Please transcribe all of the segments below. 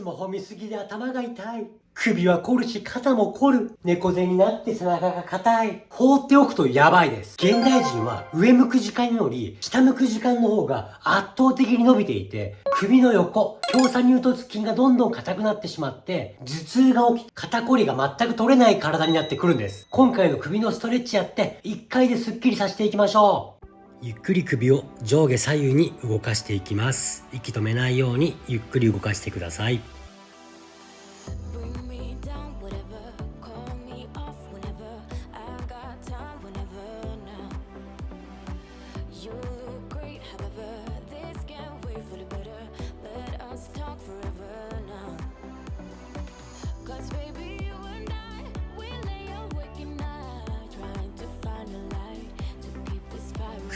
スマホ見すぎで頭が痛い。首は凝るし肩も凝る。猫背になって背中が硬い。放っておくとやばいです。現代人は上向く時間より下向く時間の方が圧倒的に伸びていて、首の横、強鎖乳突筋がどんどん硬くなってしまって、頭痛が起き、肩こりが全く取れない体になってくるんです。今回の首のストレッチやって、1回でスッキリさせていきましょう。ゆっくり首を上下左右に動かしていきます。息止めないようにゆっくり動かしてください。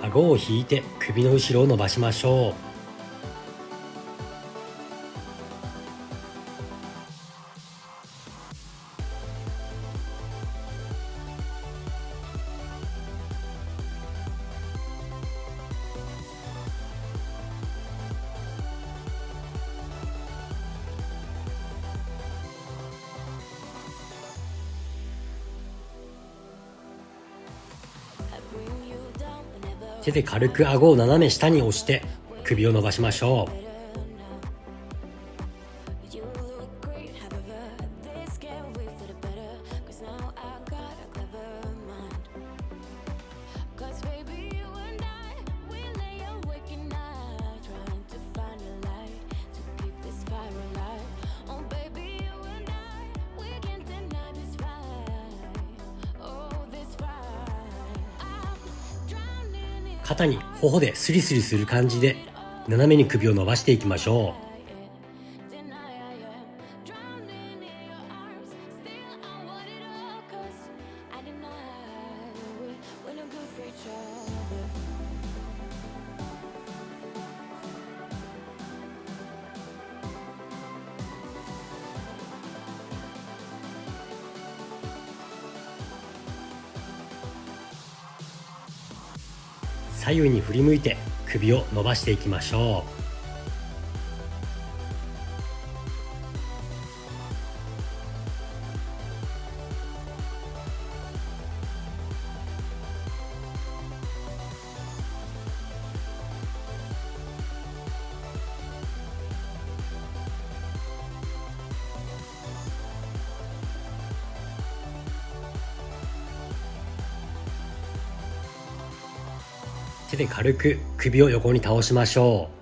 顎を引いて首の後ろを伸ばしましょう。手で軽く顎を斜め下に押して首を伸ばしましょう。肩に頬でスリスリする感じで斜めに首を伸ばしていきましょう。左右に振り向いて首を伸ばしていきましょう。手で軽く首を横に倒しましょう。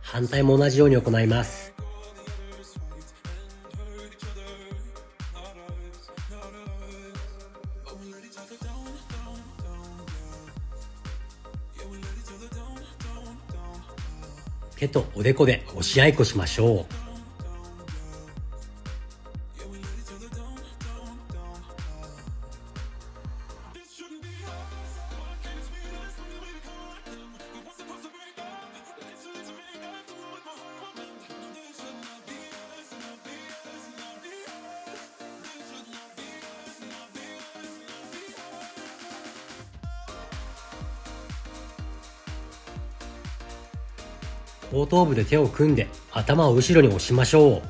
反対も同じように行います。手とおでこで押し合いこしましょう。後頭部で手を組んで頭を後ろに押しましょう。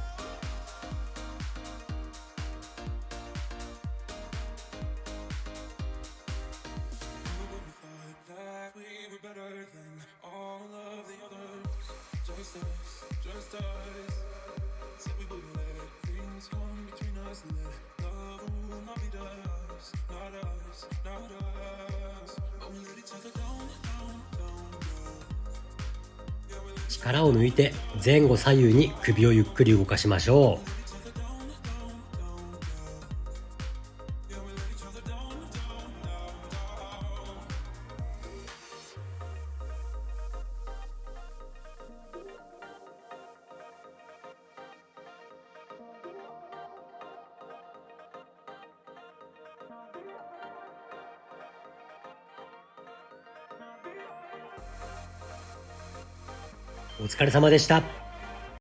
力を抜いて前後左右に首をゆっくり動かしましょう。お疲れ様でした。